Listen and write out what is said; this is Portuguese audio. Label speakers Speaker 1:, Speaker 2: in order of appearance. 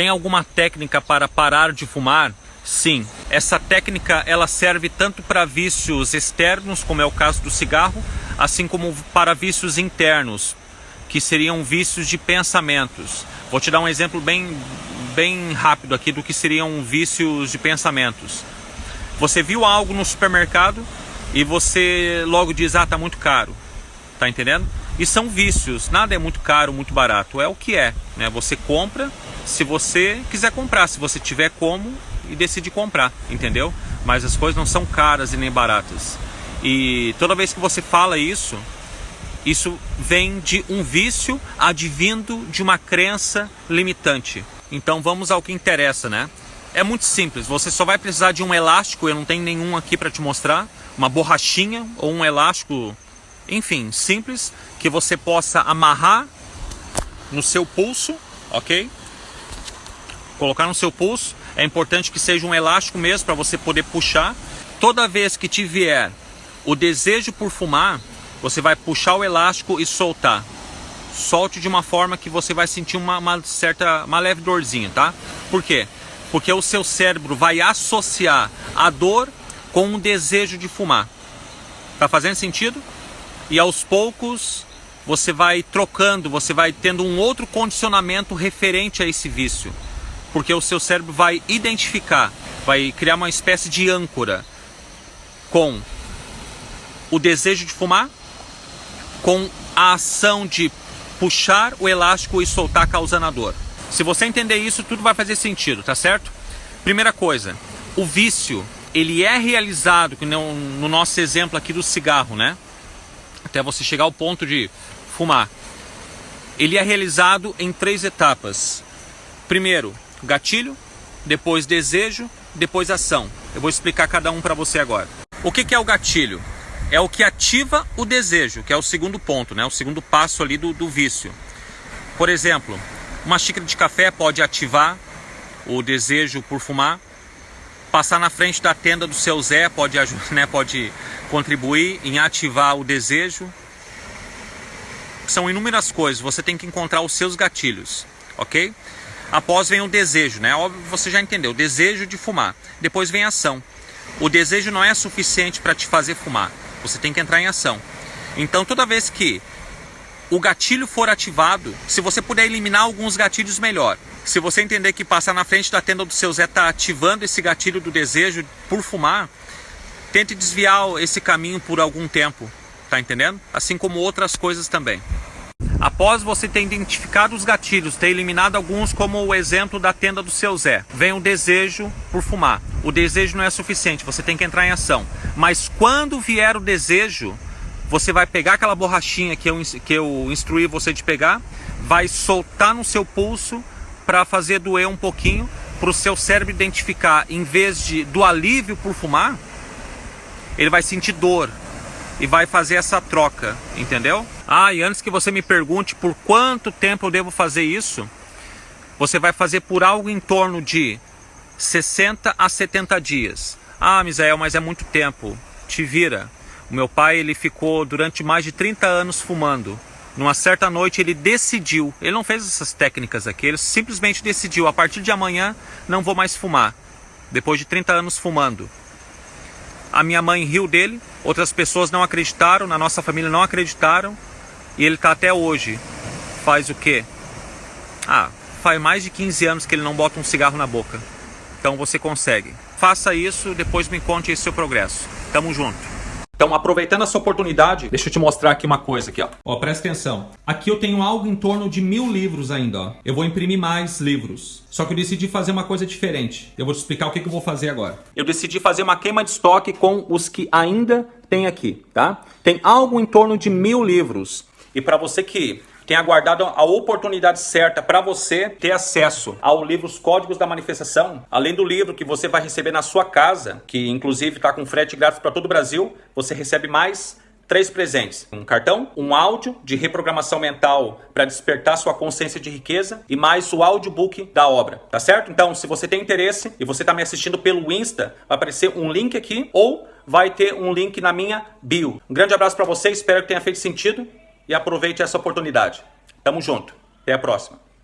Speaker 1: Tem alguma técnica para parar de fumar? Sim, essa técnica ela serve tanto para vícios externos, como é o caso do cigarro, assim como para vícios internos, que seriam vícios de pensamentos. Vou te dar um exemplo bem, bem rápido aqui do que seriam vícios de pensamentos. Você viu algo no supermercado e você logo diz, ah, tá muito caro. Tá entendendo? E são vícios, nada é muito caro, muito barato, é o que é. Né? Você compra se você quiser comprar, se você tiver como e decide comprar, entendeu? Mas as coisas não são caras e nem baratas. E toda vez que você fala isso, isso vem de um vício advindo de uma crença limitante. Então vamos ao que interessa, né? É muito simples, você só vai precisar de um elástico, eu não tenho nenhum aqui para te mostrar, uma borrachinha ou um elástico, enfim, simples, que você possa amarrar no seu pulso, ok? Colocar no seu pulso, é importante que seja um elástico mesmo para você poder puxar. Toda vez que te vier o desejo por fumar, você vai puxar o elástico e soltar. Solte de uma forma que você vai sentir uma, uma certa, uma leve dorzinha, tá? Por quê? Porque o seu cérebro vai associar a dor com o desejo de fumar. Tá fazendo sentido? E aos poucos você vai trocando, você vai tendo um outro condicionamento referente a esse vício. Porque o seu cérebro vai identificar, vai criar uma espécie de âncora com o desejo de fumar, com a ação de puxar o elástico e soltar causando a dor. Se você entender isso, tudo vai fazer sentido, tá certo? Primeira coisa, o vício, ele é realizado, no nosso exemplo aqui do cigarro, né? Até você chegar ao ponto de fumar. Ele é realizado em três etapas. Primeiro, gatilho, depois desejo, depois ação. Eu vou explicar cada um para você agora. O que, que é o gatilho? É o que ativa o desejo, que é o segundo ponto, né? o segundo passo ali do, do vício. Por exemplo, uma xícara de café pode ativar o desejo por fumar. Passar na frente da tenda do seu Zé pode, né, pode contribuir em ativar o desejo. São inúmeras coisas, você tem que encontrar os seus gatilhos, ok? Após vem o desejo, né? Óbvio, você já entendeu, o desejo de fumar. Depois vem a ação. O desejo não é suficiente para te fazer fumar, você tem que entrar em ação. Então toda vez que o gatilho for ativado, se você puder eliminar alguns gatilhos, melhor. Se você entender que passar na frente da tenda do seu Zé está ativando esse gatilho do desejo por fumar, tente desviar esse caminho por algum tempo, tá entendendo? Assim como outras coisas também. Após você ter identificado os gatilhos, ter eliminado alguns, como o exemplo da tenda do seu Zé, vem o desejo por fumar. O desejo não é suficiente, você tem que entrar em ação. Mas quando vier o desejo, você vai pegar aquela borrachinha que eu, que eu instruí você de pegar, vai soltar no seu pulso para fazer doer um pouquinho, para o seu cérebro identificar, em vez de do alívio por fumar, ele vai sentir dor e vai fazer essa troca, entendeu? Ah, e antes que você me pergunte por quanto tempo eu devo fazer isso, você vai fazer por algo em torno de 60 a 70 dias. Ah, Misael, mas é muito tempo. Te vira. O meu pai ele ficou durante mais de 30 anos fumando. Numa certa noite ele decidiu, ele não fez essas técnicas aqui, ele simplesmente decidiu, a partir de amanhã não vou mais fumar. Depois de 30 anos fumando. A minha mãe riu dele, outras pessoas não acreditaram, na nossa família não acreditaram. E ele está até hoje. Faz o quê? Ah, faz mais de 15 anos que ele não bota um cigarro na boca. Então você consegue. Faça isso, depois me conte esse seu progresso. Tamo junto. Então, aproveitando essa oportunidade, deixa eu te mostrar aqui uma coisa aqui, ó. Ó, presta atenção. Aqui eu tenho algo em torno de mil livros ainda, ó. Eu vou imprimir mais livros. Só que eu decidi fazer uma coisa diferente. Eu vou te explicar o que, que eu vou fazer agora. Eu decidi fazer uma queima de estoque com os que ainda tem aqui, tá? Tem algo em torno de mil livros. E para você que tem aguardado a oportunidade certa para você ter acesso ao livro Os Códigos da Manifestação, além do livro que você vai receber na sua casa, que inclusive está com frete grátis para todo o Brasil, você recebe mais três presentes: um cartão, um áudio de reprogramação mental para despertar sua consciência de riqueza e mais o audiobook da obra, tá certo? Então, se você tem interesse e você está me assistindo pelo Insta, vai aparecer um link aqui ou vai ter um link na minha bio. Um grande abraço para você, espero que tenha feito sentido e aproveite essa oportunidade. Tamo junto. Até a próxima.